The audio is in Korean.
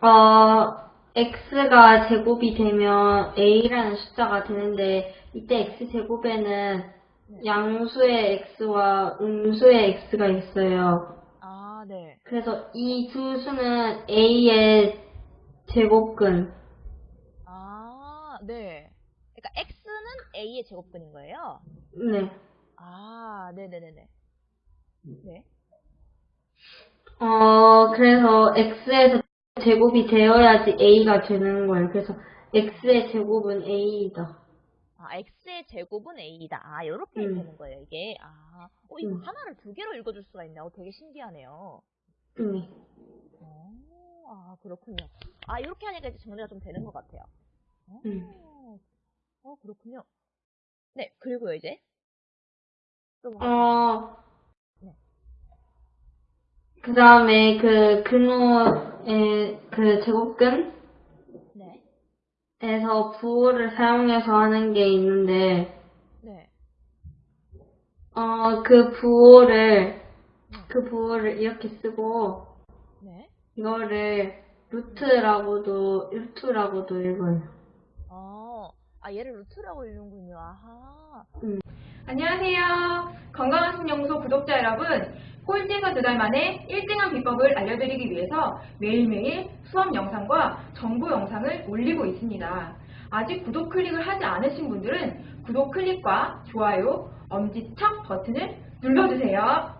어, x가 제곱이 되면 a라는 숫자가 되는데 이때 x 제곱에는 양수의 x와 음수의 x가 있어요. 아, 네. 그래서 이 두 수는 a의 제곱근. 아, 네. 그러니까 x는 a의 제곱근인 거예요? 네. 아, 네네네네. 네. 어, 그래서 x에서 제곱이 되어야지 a가 되는 거예요. 그래서 x의 제곱은 a이다. 아, x의 제곱은 a이다. 아, 이렇게 음. 되는 거예요, 이게. 아, 어, 이거 음. 하나를 두 개로 읽어줄 수가 있네. 어, 되게 신기하네요. 네. 어, 아, 그렇군요. 아, 이렇게 하니까 이제 정리가 좀 되는 것 같아요. 어, 음. 어, 그렇군요. 네, 그리고요, 이제. 또 뭐, 어, 네. 그 다음에 그 근호의 그 제곱근에서 네, 부호를 사용해서 하는 게 있는데, 네. 어, 그 부호를, 그 부호를 이렇게 쓰고, 네. 이거를 루트라고도, 루트라고도 읽어요. 어, 아, 얘를 루트라고 읽는군요. 아하. 안녕하세요. 건강한 신연구소 구독자 여러분. 꼴찌에서 두 달 만에 1등한 비법을 알려드리기 위해서 매일매일 수업 영상과 정보 영상을 올리고 있습니다. 아직 구독 클릭을 하지 않으신 분들은 구독 클릭과 좋아요, 엄지척 버튼을 눌러주세요.